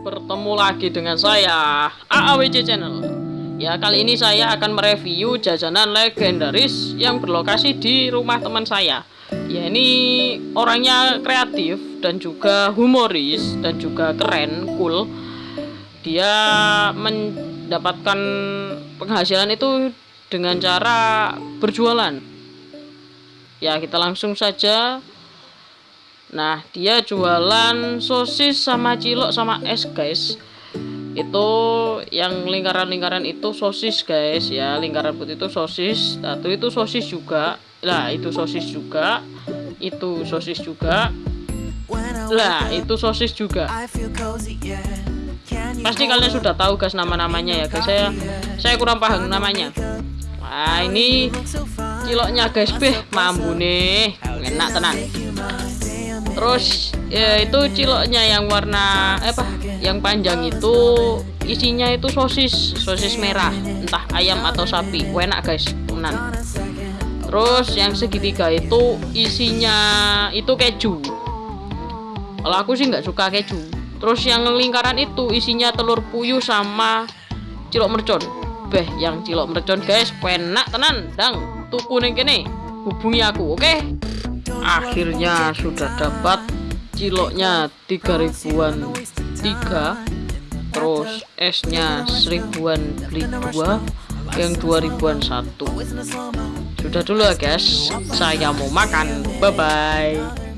Bertemu lagi dengan saya AAWC Channel. Ya kali ini saya akan mereview jajanan legendaris yang berlokasi di rumah teman saya. Ya ini orangnya kreatif dan juga humoris dan juga keren, cool. Dia mendapatkan penghasilan itu dengan cara berjualan. Ya kita langsung saja Nah, dia jualan sosis sama cilok sama es, guys. Itu yang lingkaran-lingkaran itu sosis, guys, ya. Lingkaran putih itu sosis, satu itu sosis juga. Lah, itu sosis juga. Itu sosis juga. Lah, itu sosis juga. Pasti kalian sudah tahu, guys, nama-namanya ya, guys. Saya saya kurang paham namanya. Nah, ini ciloknya, guys, beh, mambu nih. Enak tenang terus ya itu ciloknya yang warna eh, apa yang panjang itu isinya itu sosis sosis merah entah ayam atau sapi. Enak guys tenan terus yang segitiga itu isinya itu keju. Kalau aku sih nggak suka keju. Terus yang lingkaran itu isinya telur puyuh sama cilok mercon. Beh yang cilok mercon guys enak tenan. Dang tuku neng kene hubungi aku oke? okay? Akhirnya sudah dapat ciloknya tiga ribuan tiga terus esnya seribuan beli dua yang dua ribuan satu. Sudah dulu ya guys. Saya mau makan. Bye bye